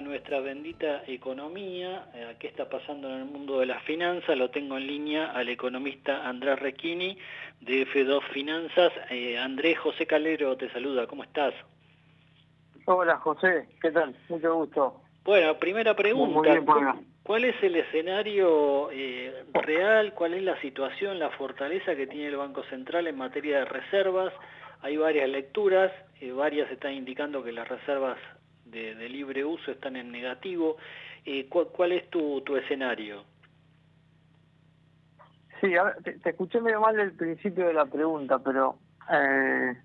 a nuestra bendita economía, eh, qué está pasando en el mundo de las finanzas, lo tengo en línea al economista Andrés Requini de F2 Finanzas. Eh, Andrés José Calero te saluda, ¿cómo estás? Hola José, ¿qué tal? Mucho gusto. Bueno, primera pregunta, ¿cuál es el escenario eh, real, cuál es la situación, la fortaleza que tiene el Banco Central en materia de reservas? Hay varias lecturas, varias están indicando que las reservas de, libre uso están en negativo. Eh, ¿cuál, es tu, tu escenario? Sí, a ver, te, escuché medio mal el principio de la pregunta, pero eh,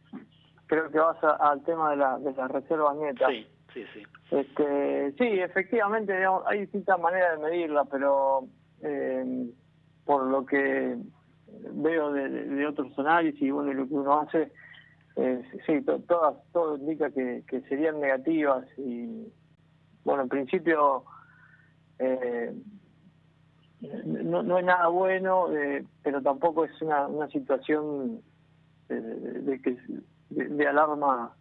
creo que vas al tema de la, de la reserva neta. Sí, sí, sí. Este, sí, efectivamente, hay distintas maneras de medirla, pero eh, por lo que veo de, de, otros análisis y bueno, lo que uno hace, eh, sí, todas, todo indica que, serían negativas y, bueno, en principio eh, no, no es nada bueno, eh, pero tampoco es una, una situación de, que de, alarma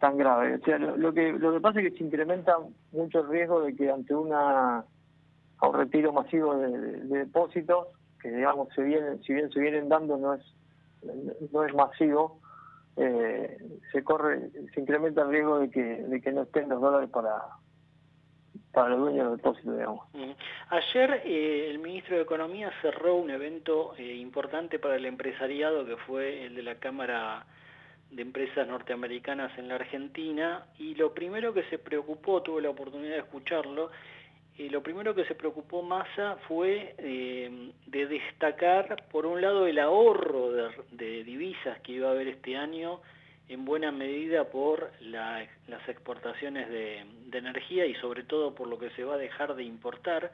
tan grave. O sea, lo, que lo que pasa es que se incrementa mucho el riesgo de que ante una un retiro masivo de, de depósitos, que digamos se vienen, si bien se vienen dando, no es no es masivo, eh, se corre, se incrementa el riesgo de que, de que no estén los dólares para para los dueños del depósito, digamos. Ayer eh, el ministro de Economía cerró un evento eh, importante para el empresariado que fue el de la Cámara de Empresas Norteamericanas en la Argentina y lo primero que se preocupó, tuve la oportunidad de escucharlo, lo primero que se preocupó Massa fue eh, de destacar, por un lado, el ahorro de, divisas que iba a haber este año, en buena medida por las exportaciones de, energía y sobre todo por lo que se va a dejar de importar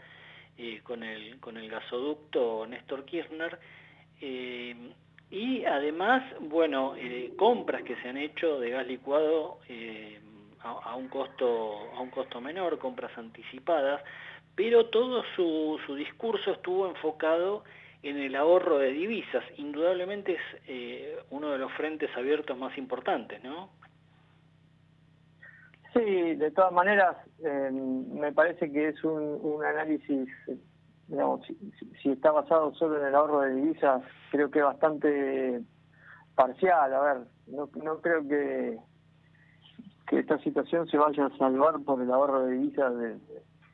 eh, con, el, con el gasoducto Néstor Kirchner. Eh, y además, bueno, compras que se han hecho de gas licuado a, un costo, a un costo menor, compras anticipadas, pero todo su, su discurso estuvo enfocado en el ahorro de divisas. Indudablemente es eh, uno de los frentes abiertos más importantes, ¿no? Sí, de todas maneras, eh, me parece que es un, un análisis, digamos, si, si, está basado solo en el ahorro de divisas, creo que bastante parcial. A ver, no, no creo que, que esta situación se vaya a salvar por el ahorro de divisas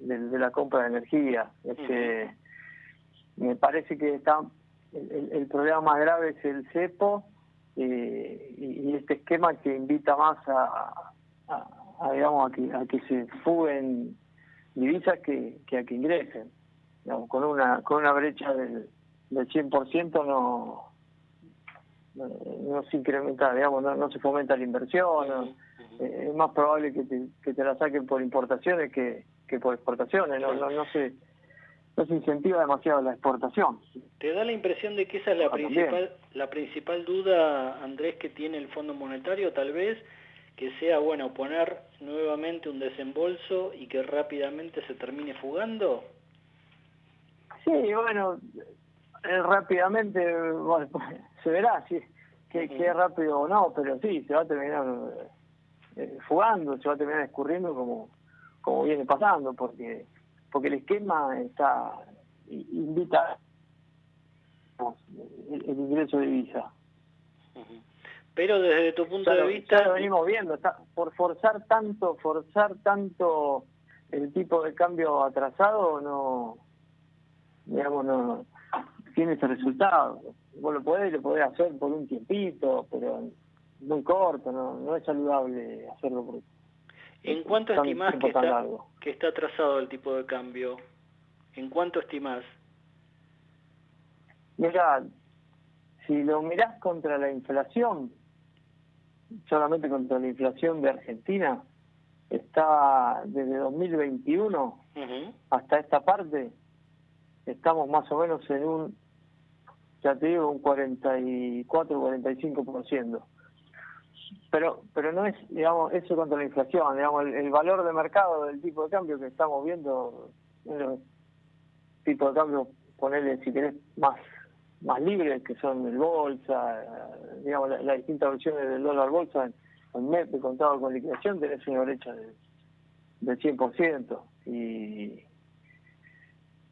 de, la compra de energía. Este, Me parece que está el, problema más grave es el cepo eh, y, este esquema que invita más a, digamos a que, a que se fuguen divisas que, que a que ingresen. Digamos, con una con una brecha del, del 100% no no, se incrementa, digamos, no, se fomenta la inversión, eh, es más probable que te, que te la saquen por importaciones que, que por exportaciones, no, no, no se no se incentiva demasiado la exportación. ¿Te da la impresión de que esa es la principal la principal duda, Andrés, que tiene el Fondo Monetario, tal vez, que sea, bueno, poner nuevamente un desembolso y que rápidamente se termine fugando? Sí, bueno, eh, rápidamente, bueno, se verá si que, es rápido o no, pero sí, se va a terminar eh, fugando, se va a terminar escurriendo como, como viene pasando, porque porque el esquema está invita el, ingreso de visa. Pero desde tu punto de vista... Ya lo venimos viendo, está, por forzar tanto, forzar tanto el tipo de cambio atrasado, no, digamos, no, tiene ese resultado. Vos lo podés, lo podés hacer por un tiempito, pero muy corto, no, no es saludable hacerlo por ¿En cuánto estimás que está, que está atrasado el tipo de cambio? ¿En cuánto estimás? Mira, si lo mirás contra la inflación, solamente contra la inflación de Argentina, está desde 2021 hasta esta parte, estamos más o menos en un ya te digo, un 44, 45%. Pero, pero no es, digamos, eso contra la inflación, digamos, el, valor de mercado del tipo de cambio que estamos viendo, el tipo de cambio, ponerle si querés más más libres, que son el bolsa, digamos, las distintas versiones del dólar bolsa, en, mes de contado con liquidación tenés una brecha de del 100%. Y,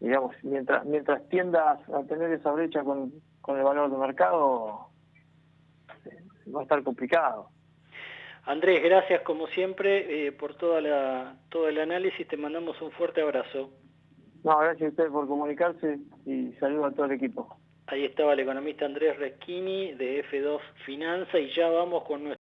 digamos, mientras, mientras tiendas a tener esa brecha con, con el valor de mercado, eh, va a estar complicado. Andrés, gracias como siempre eh, por toda la, todo el análisis, te mandamos un fuerte abrazo. No, gracias a ustedes por comunicarse y saludo a todo el equipo. Ahí estaba el economista Andrés Reschini de F2 Finanza y ya vamos con nuestro